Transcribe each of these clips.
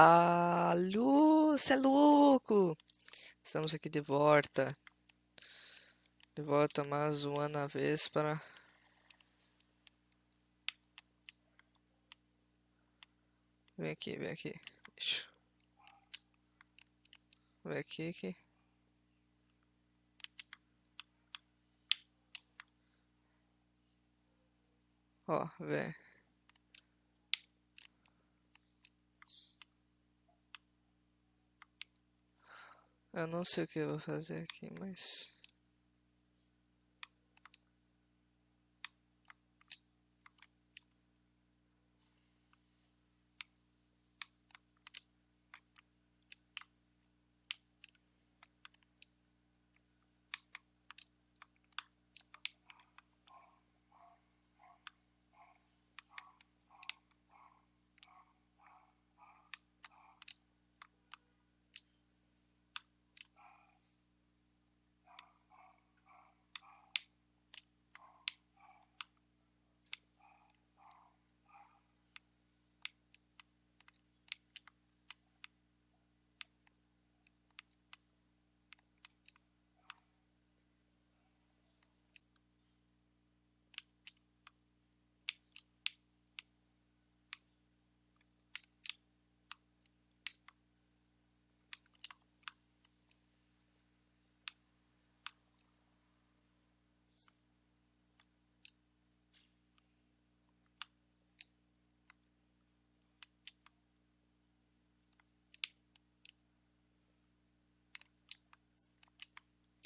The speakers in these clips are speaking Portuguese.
Alô, cê é louco! Estamos aqui de volta. De volta mais uma vez para... Vem aqui, vem aqui. Deixa. Vem aqui, aqui. Ó, vem. Eu não sei o que eu vou fazer aqui, mas...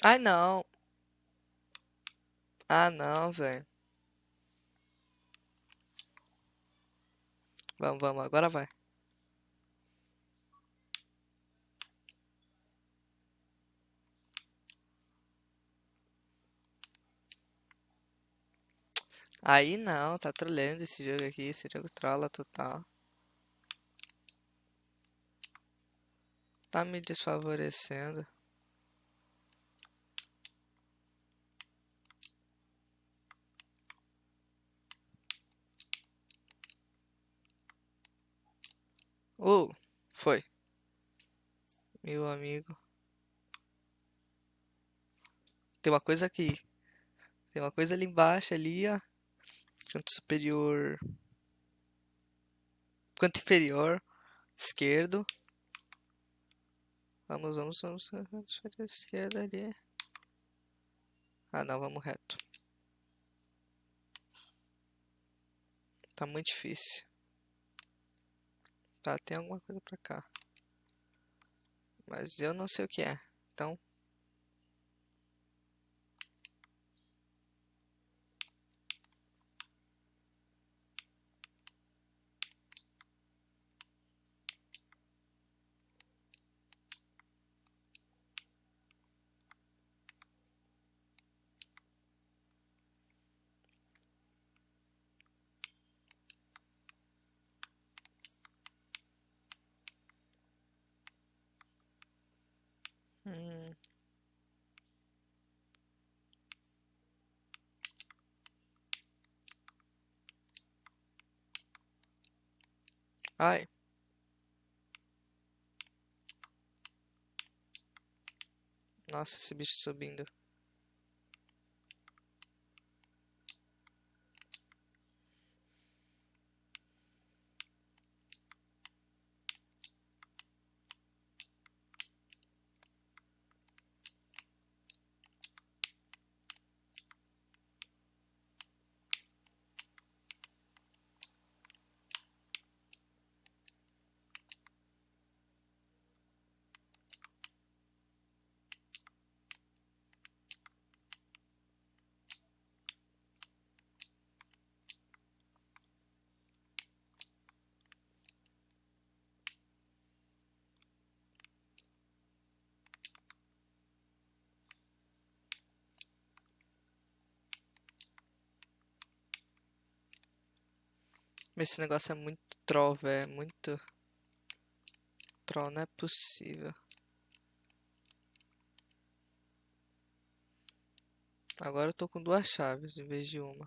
Ai, não. Ah, não, velho. Vamos, vamos, agora vai. Aí não, tá trolando esse jogo aqui, esse jogo trola total. Tá me desfavorecendo. Oh, foi. Meu amigo. Tem uma coisa aqui. Tem uma coisa ali embaixo, ali, ó. Canto superior. Canto inferior. Esquerdo. Vamos, vamos, vamos. Canto superior esquerdo ali. Ah, não, vamos reto. Tá muito difícil. Tá, tem alguma coisa pra cá. Mas eu não sei o que é. Então... Ai. Nossa, esse bicho subindo. Esse negócio é muito troll, velho. É muito troll, não é possível. Agora eu tô com duas chaves em vez de uma.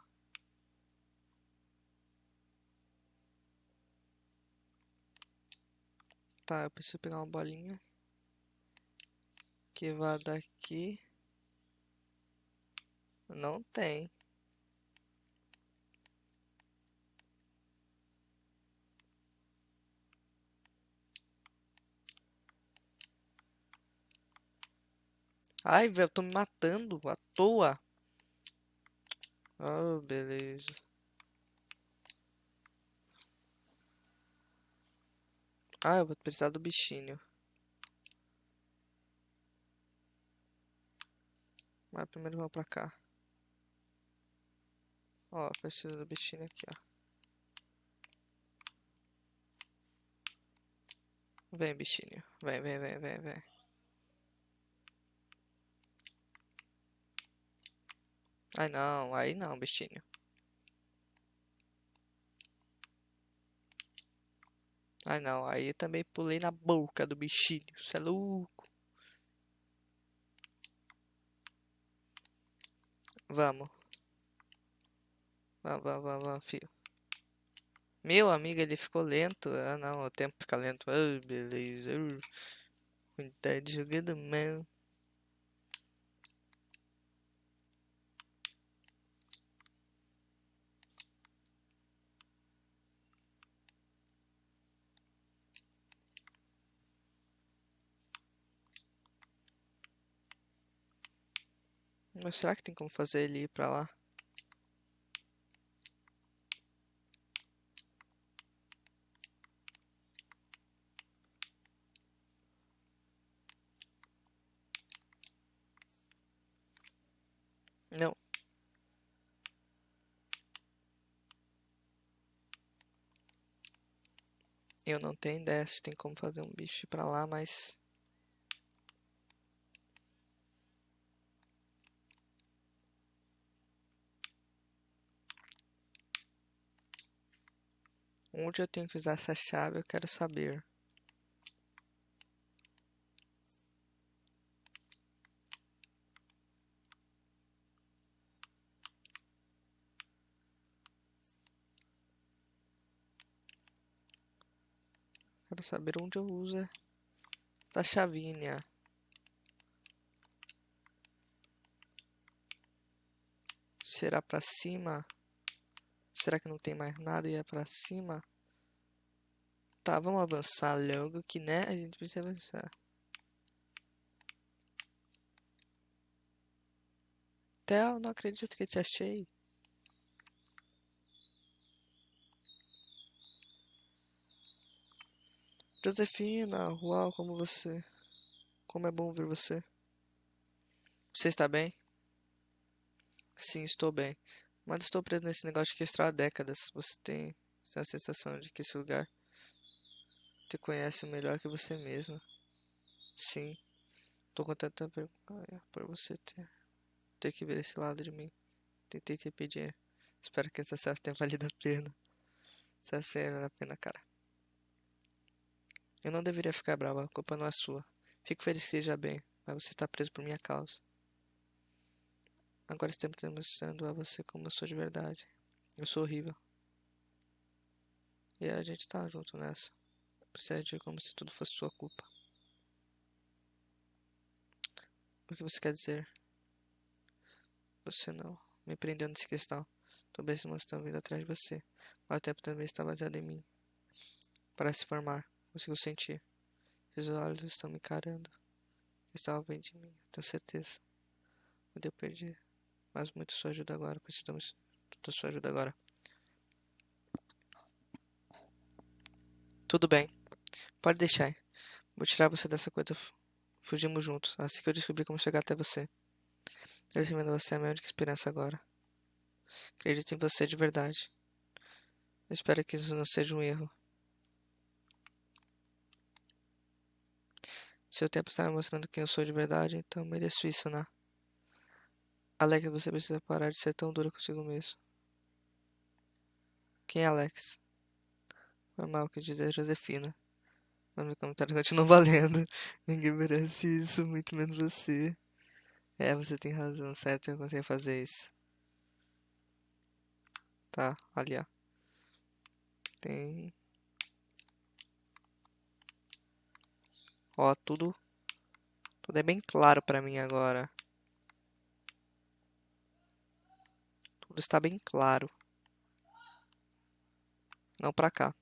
Tá, eu preciso pegar uma bolinha. Que vá daqui. Não tem. Ai, velho, tô me matando à toa. Oh, beleza. Ah, eu vou precisar do bichinho. Mas primeiro vamos pra cá. Ó, preciso do bichinho aqui, ó. Vem, bichinho. Vem, vem, vem, vem, vem. Ai não, aí não, bichinho. Ai não, aí também pulei na boca do bichinho, cê é louco. Vamos. Vamos, vamos, vamos, vamos. Meu amigo, ele ficou lento. Ah não, o tempo fica lento. Ah, beleza. De jogando mal. Mas será que tem como fazer ele ir pra lá? Não. Eu não tenho ideia se tem como fazer um bicho ir pra lá, mas... Onde eu tenho que usar essa chave, eu quero saber. Quero saber onde eu uso essa chavinha. Será pra cima? Será que não tem mais nada e é pra cima? Tá, vamos avançar logo que, né? A gente precisa avançar. Theo, não acredito que te achei. Josefina, uau, como você. Como é bom ver você. Você está bem? Sim, estou bem. Mas estou preso nesse negócio de que há décadas. Você tem, tem a sensação de que esse lugar te conhece melhor que você mesmo. Sim. Tô contente por você ter, ter que ver esse lado de mim. Tentei te pedir. Espero que essa selfie tenha valido a pena. Essa selfie vale a pena, cara. Eu não deveria ficar brava, a culpa não é sua. Fico feliz que esteja bem, mas você está preso por minha causa. Agora estamos demonstrando a você como eu sou de verdade. Eu sou horrível. E a gente tá junto nessa. Precisa agir como se tudo fosse sua culpa. O que você quer dizer? Você não me prendeu nesse questão. Talvez irmãos estão vindo atrás de você. Mas o tempo também está baseado em mim. Para se formar. Consigo sentir. Seus olhos estão me encarando. Estavam bem de mim, tenho certeza. Onde eu perdi mas muito sua ajuda agora. Precisamos da sua ajuda agora. Tudo bem. Pode deixar. Vou tirar você dessa coisa. Fugimos juntos. Assim que eu descobri como chegar até você. Eu recomendo você é a minha única esperança agora. Acredito em você de verdade. Eu espero que isso não seja um erro. Seu tempo está me mostrando quem eu sou de verdade, então mereço isso, né? Alex, você precisa parar de ser tão dura consigo mesmo. Quem é Alex? Foi mal que dizer Josefina. Mas meu comentário continua valendo. Ninguém merece isso, muito menos você. É, você tem razão, certo? Eu consigo fazer isso. Tá, ali ó. Tem. Ó, tudo, tudo é bem claro pra mim agora. Está bem claro. Não pra cá.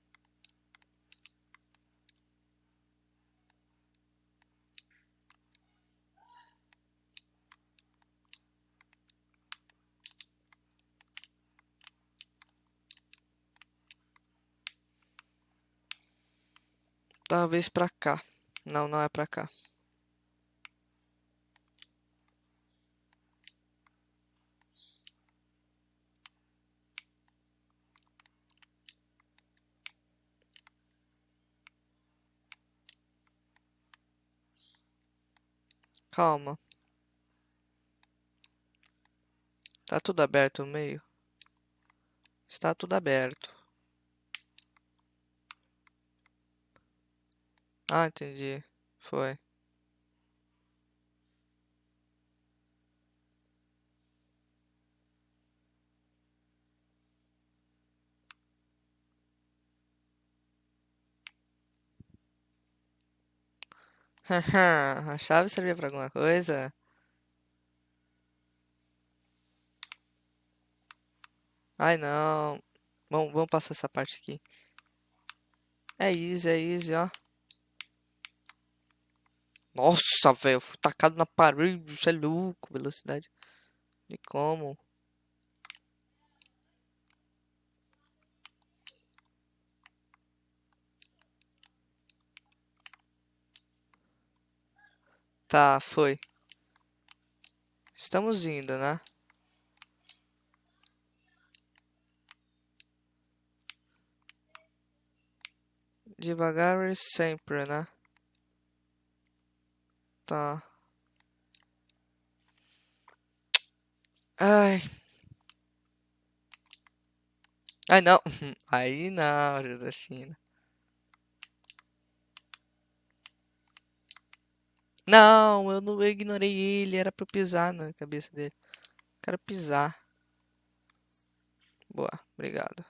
Talvez pra cá. Não, não é pra cá. Calma. Tá tudo aberto no meio? Está tudo aberto. Ah, entendi. Foi. A chave servia pra alguma coisa? Ai, não. Vamos, vamos passar essa parte aqui. É easy, é easy, ó. Nossa, velho, fui tacado na parede, isso é louco, velocidade. De como? Tá, foi. Estamos indo, né? Devagar e sempre, né? Tá. Ai. Ai, não. Aí não, Josefina. Não, eu não eu ignorei ele, era pra eu pisar na cabeça dele. Quero pisar. Boa, obrigado.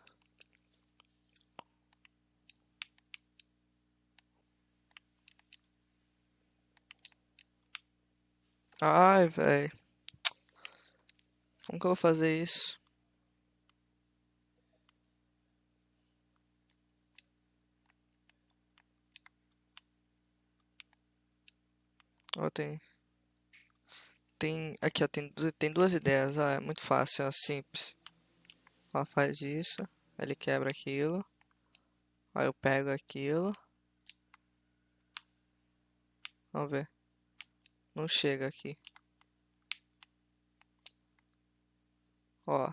Ai, velho. Como que eu vou fazer isso? Ó, tem... Tem... Aqui, ó, tem, tem duas ideias, ó, é muito fácil, ó, simples. Ó, faz isso, ele quebra aquilo. Aí eu pego aquilo. Vamos ver. Não chega aqui. Ó.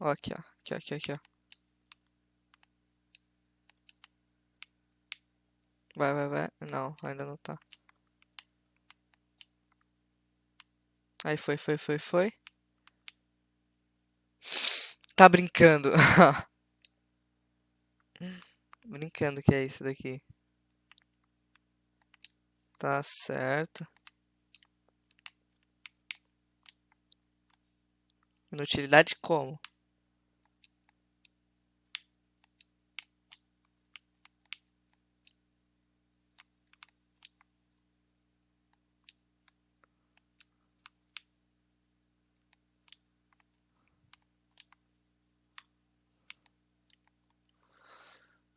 Ó, aqui, ó. Aqui, aqui, aqui, ó. Vai, vai, vai. Não, ainda não tá. Aí foi, foi, foi, foi. Tá brincando. Brincando que é isso daqui. Tá certo. Inutilidade como?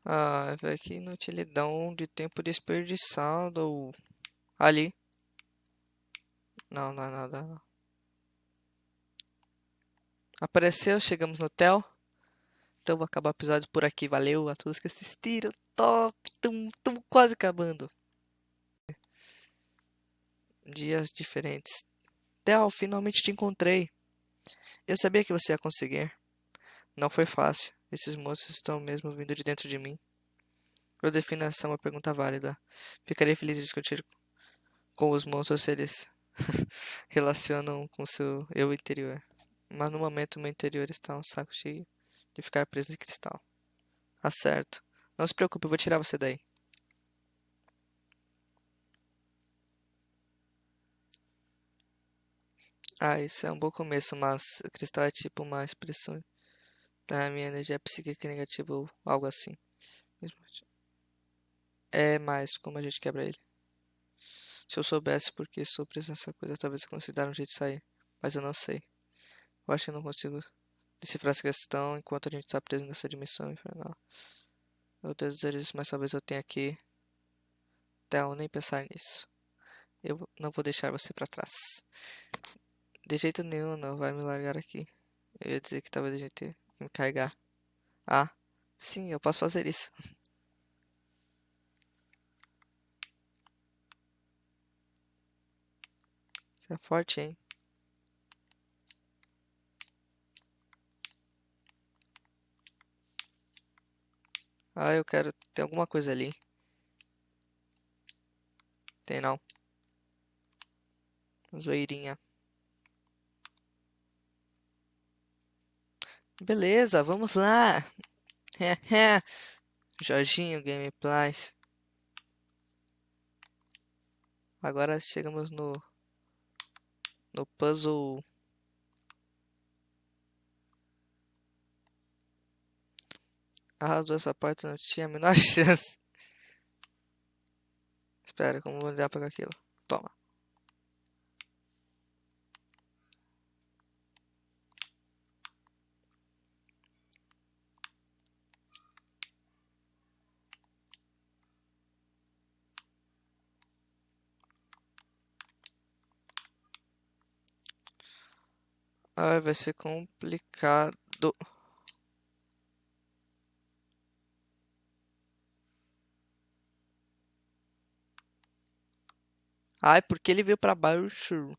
Ah, velho, que inutilidade de tempo desperdiçado. Ali. Não, não é nada. não. Apareceu, chegamos no hotel. Então vou acabar o episódio por aqui. Valeu a todos que assistiram. Top! Estamos quase acabando. Dias diferentes. Theo, finalmente te encontrei. Eu sabia que você ia conseguir. Não foi fácil. Esses moços estão mesmo vindo de dentro de mim. Defino essa uma pergunta válida. Ficarei feliz de discutir com os monstros se eles relacionam com seu eu interior. Mas no momento meu interior está um saco cheio de ficar preso de cristal. Tá certo. Não se preocupe, eu vou tirar você daí. Ah, isso é um bom começo, mas o cristal é tipo uma expressão da minha energia psíquica negativa ou algo assim. É mais como a gente quebra ele. Se eu soubesse por que estou preso nessa coisa, talvez eu considerasse um jeito de sair. Mas eu não sei. Eu acho que eu não consigo decifrar essa questão enquanto a gente está preso nessa dimensão infernal. Eu devo dizer isso, mas talvez eu tenha que. Até nem pensar nisso. Eu não vou deixar você para trás. De jeito nenhum, não vai me largar aqui. Eu ia dizer que talvez a gente me carregar. Ah, sim, eu posso fazer isso. Você é forte, hein? Ah, eu quero. Tem alguma coisa ali. Tem não. Zoeirinha. Beleza, vamos lá. Jorginho Gameplays. Agora chegamos no no puzzle Arrasou essa parte, não tinha a menor chance. Espera, como vou lidar para aquilo? Toma. Ai, vai ser complicado. Ai, porque ele veio pra baixo?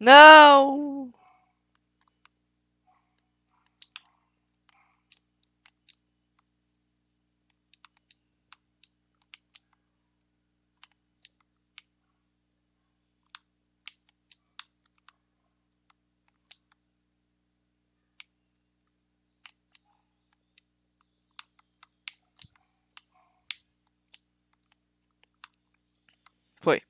Não! Foi.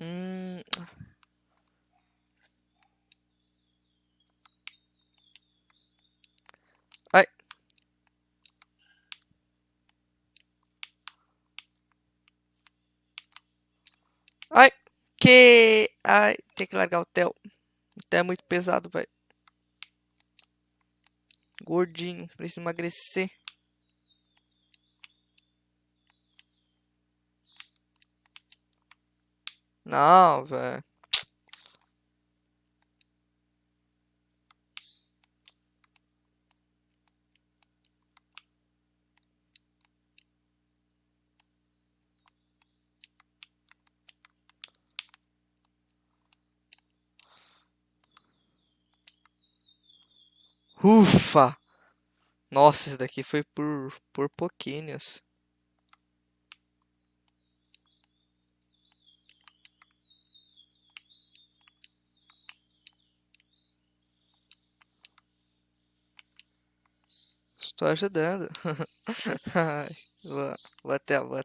Hum. Ai. Ai. Que. Ai. Tem que largar o Theo. O Theo é muito pesado, velho. Gordinho. Precisa emagrecer. Não, velho. Ufa! Nossa, esse daqui foi por, por pouquinhos. Estou ajudando. Ai, vou, vou até, vou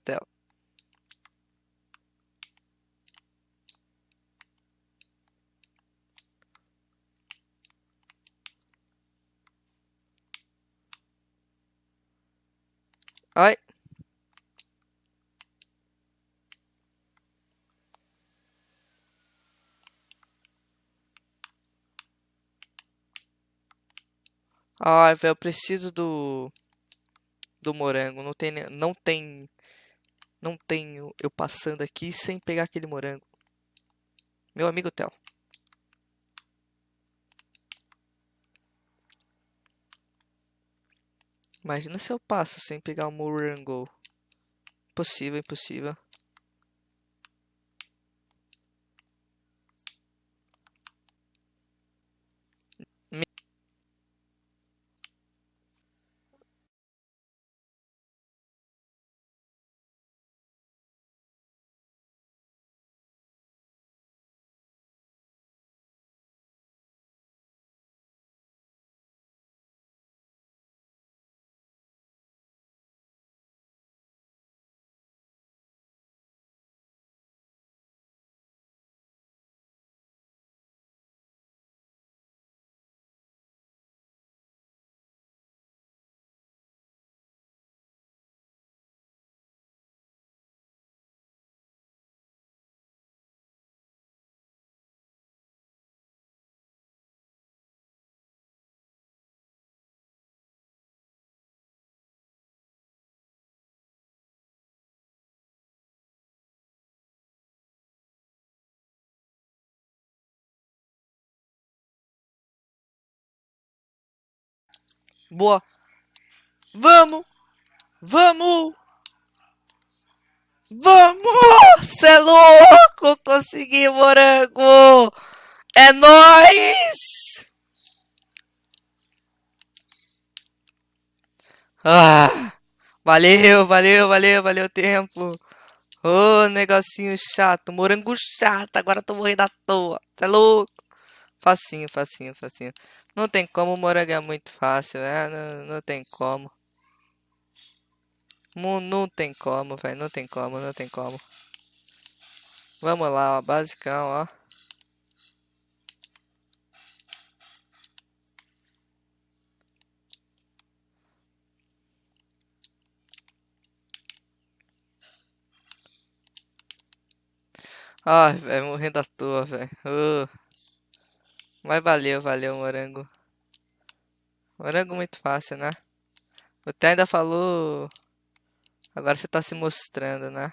Ai. Ai, velho, eu preciso do do morango. Não tem não tem não tenho eu passando aqui sem pegar aquele morango. Meu amigo Tel. Imagina se eu passo sem pegar o morango. Impossível, impossível. Boa. Vamos! Vamos! Vamos! Cê é louco! Consegui morango! É nóis! Ah! Valeu, valeu, valeu, valeu tempo. Ô, negocinho chato, morango chato, agora tô morrendo à toa. Cê é louco? Facinho, facinho, facinho. Não tem como, morango é muito fácil, é, não, não tem como. Não, não tem como, velho, não tem como, não tem como. Vamos lá, ó, basicão, ó. Ai, velho, morrendo à toa, velho. Ô, Mas valeu, valeu, morango. Morango muito fácil, né? Té ainda falou. Agora você tá se mostrando, né?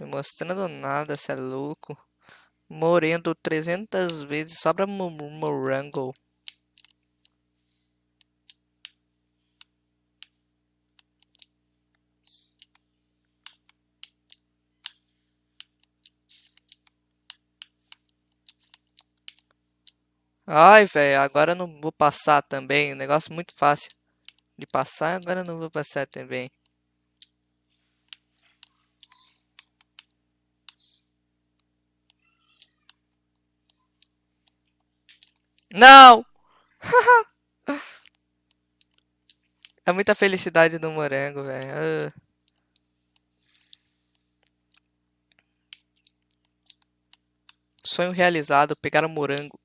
Me mostrando nada, cê é louco. Morendo 300 vezes só pra mo- morango. Ai, velho, agora eu não vou passar também. Um negócio muito fácil de passar, agora eu não vou passar também. Não! É muita felicidade do morango, velho. Ah. Sonho realizado, pegar o morango.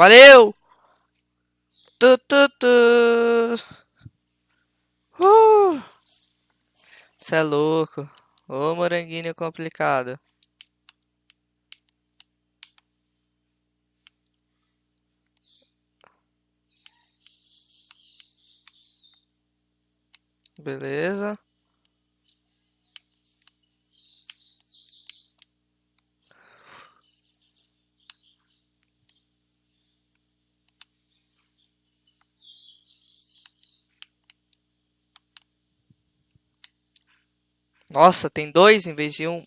Valeu! Tu, tu, tu. Uh! Cê é louco. Ô, moranguinho complicado. Beleza. Nossa, tem dois em vez de um.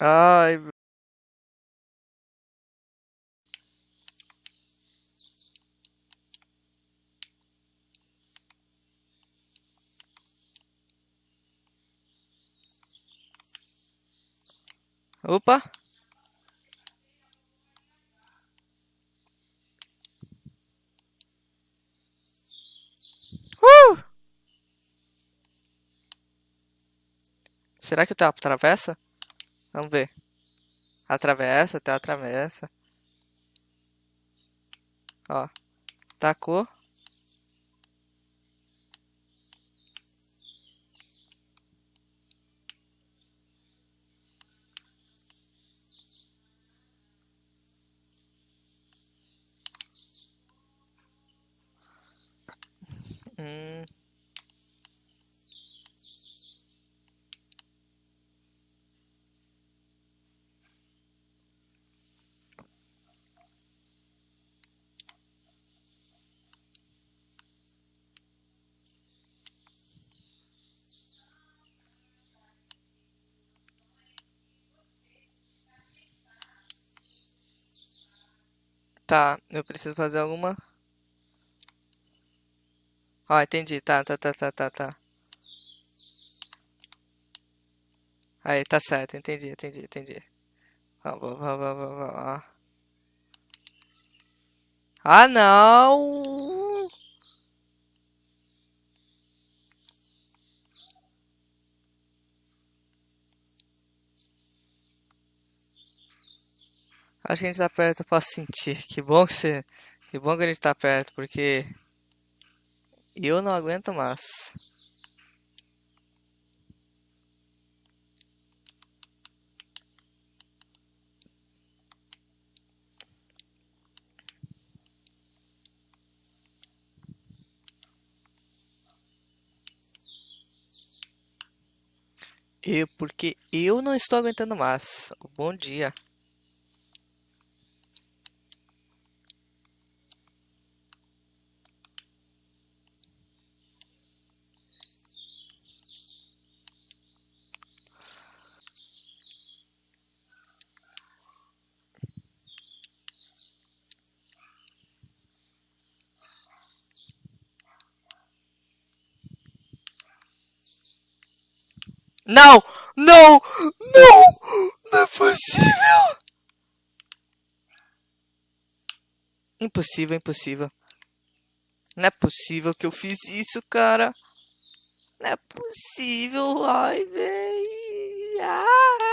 Ai, opa. Uh! Será que o Theo atravessa? Vamos ver. Atravessa, Theo atravessa. Ó. Tacou. Tá, eu preciso fazer alguma. Ó, entendi. Tá, tá, tá, tá, tá, tá. Aí, tá certo. Entendi, entendi, entendi. Vamos, vamos, vamos, vamos. Ah, não! Acho que a gente tá perto, posso sentir. Que bom que você. Que bom que a gente tá perto, porque. Eu não aguento mais. Eu, porque eu não estou aguentando mais. Bom dia. Não! Não! Não! Não é possível! Impossível, impossível. Não é possível que eu fiz isso, cara. Não é possível. Ai, véi. Ah!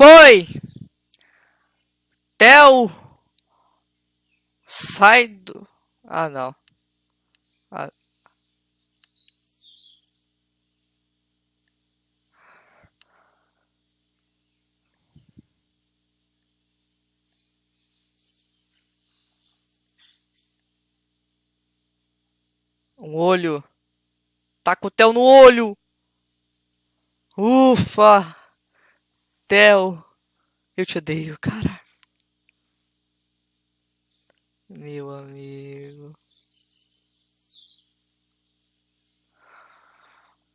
Foi! Theo! Sai do... Ah, não. Ah. Um olho. Tá com o Theo no olho. Ufa! Theo, eu te odeio, cara. Meu amigo.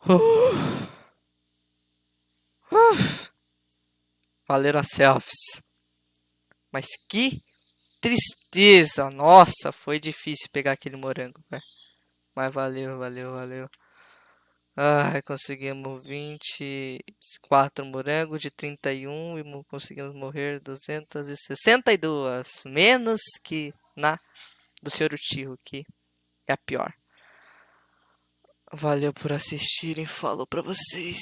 Uh. Uh. Valeram as selfies. Mas que tristeza. Nossa, foi difícil pegar aquele morango, velho. Mas valeu, valeu, valeu. Ai, conseguimos 24 morangos de 31 e mo- conseguimos morrer 262. Menos que na do Senhor Tiro, que é a pior. Valeu por assistirem, falou pra vocês.